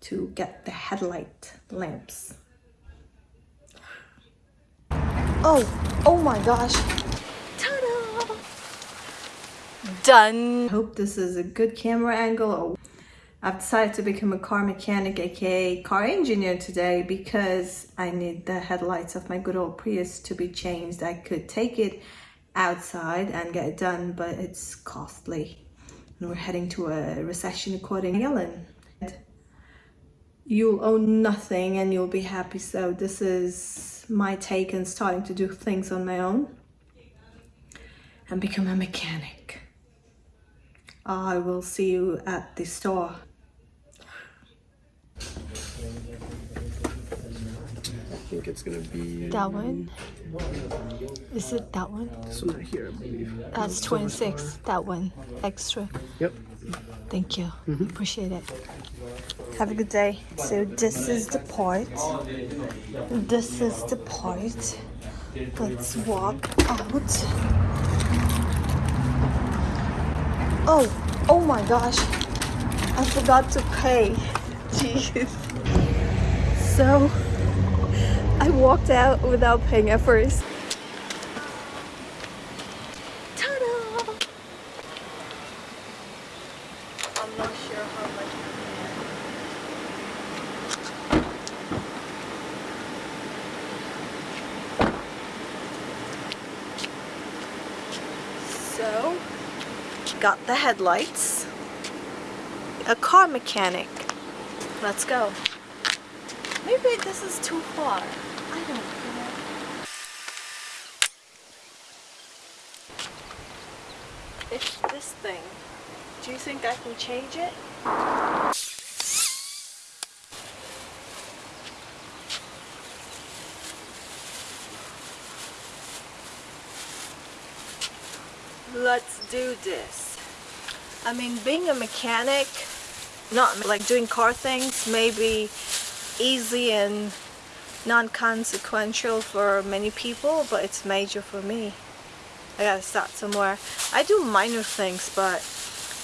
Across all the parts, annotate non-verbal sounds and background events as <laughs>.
to get the headlight lamps. Oh, oh my gosh. Ta-da! Done. Hope this is a good camera angle. I've decided to become a car mechanic, aka car engineer today because I need the headlights of my good old Prius to be changed. I could take it outside and get it done, but it's costly. And we're heading to a recession according to Yellen. You'll own nothing and you'll be happy. So this is my take on starting to do things on my own and become a mechanic. I will see you at the store. I think it's gonna be That one? Is it that one? this one right here, I believe. That's 26. That one. Extra. Yep. Thank you. Mm-hmm. Appreciate it. Have a good day. So this is the part. This is the part. Let's walk out. Oh, oh my gosh. I forgot to pay. <laughs> Jeez. So I walked out without paying at first. Ta-da! I'm not sure how much So, got the headlights. A car mechanic. Let's go. Maybe this is too far. I don't know. It's this thing. Do you think I can change it? Let's do this. I mean, being a mechanic, not like doing car things, may be easy and non-consequential for many people, but it's major for me. I gotta start somewhere. I do minor things, but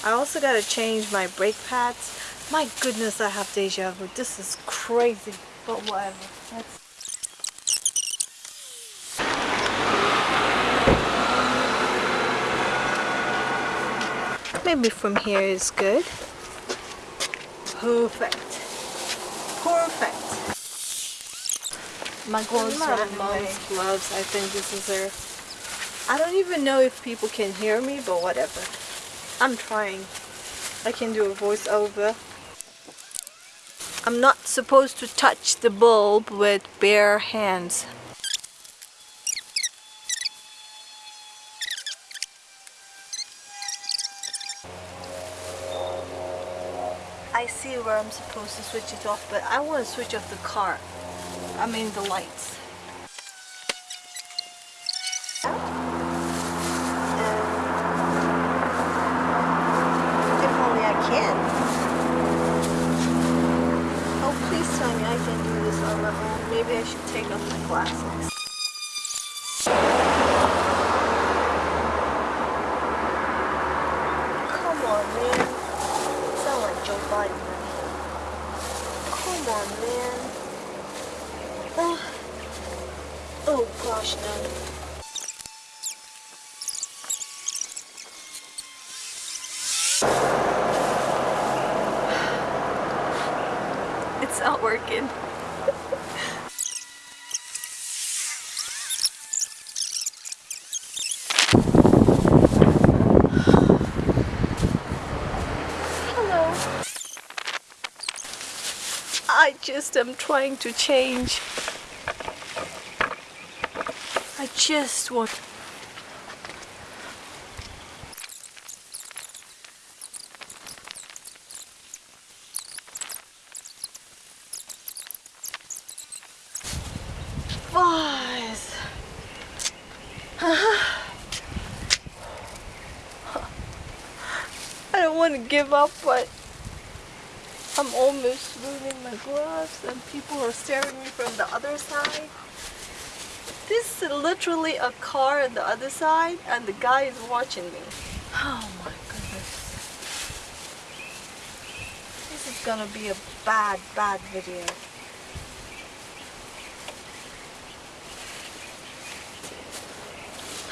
I also gotta change my brake pads. My goodness, I have deja vu. This is crazy, but whatever. Let's Maybe from here is good. Perfect. Perfect. My are mom's gloves. I think this is her. I don't even know if people can hear me, but whatever. I'm trying. I can do a voiceover. I'm not supposed to touch the bulb with bare hands. Where I'm supposed to switch it off, but I want to switch off the car. I mean the lights. If only I can. Oh, please tell me I can do this on my own. Maybe I should take off my glasses. Come on, man. Sound like Joe Biden. Come on, man. Oh, oh gosh, no. <sighs> It's not working. I just am trying to change. I just want. Boys. <sighs> I don't want to give up, but I'm almost losing my gloves and people are staring me from the other side. This is literally a car on the other side and the guy is watching me. Oh my goodness. This is gonna be a bad, bad video.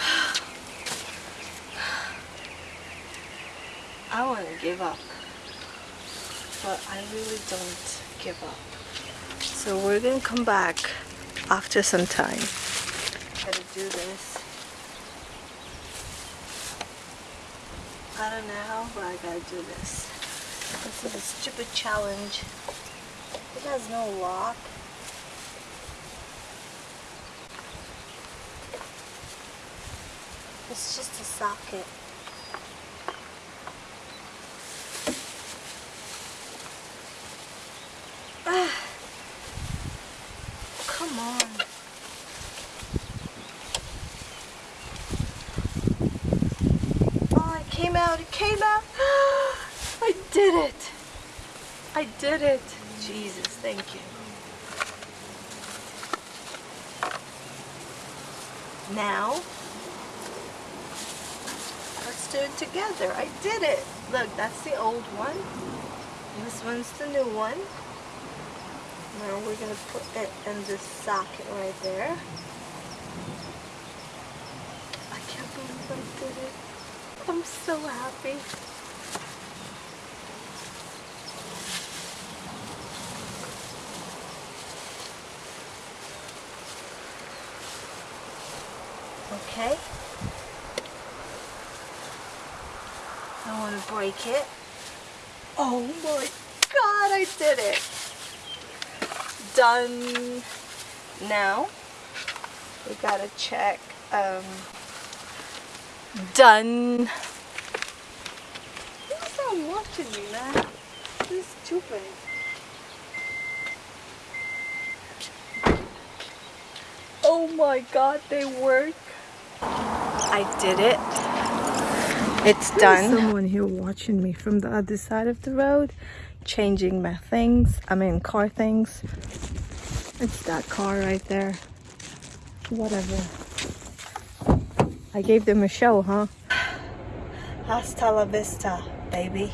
<sighs> I want to give up, but I really don't give up. So we're gonna come back after some time. Gotta do this. I don't know how, but I gotta do this. This is a stupid challenge. It has no lock. It's just a socket. Ah. Come on. Oh, it came out. It came out. <gasps> I did it. I did it. Jesus, thank you. Now, let's do it together. I did it. Look, that's the old one. This one's the new one. Now we're gonna put it in this socket right there. I can't believe I did it. I'm so happy. Okay. I want to break it. Oh my god, I did it! Done. Now, we gotta check. Um, done. Who's not watching me, man? This is stupid. Oh my god, they work. I did it. It's done. someone here watching me from the other side of the road, changing my things. I mean, car things. It's that car right there. Whatever. I gave them a show, huh? Hasta la vista, baby.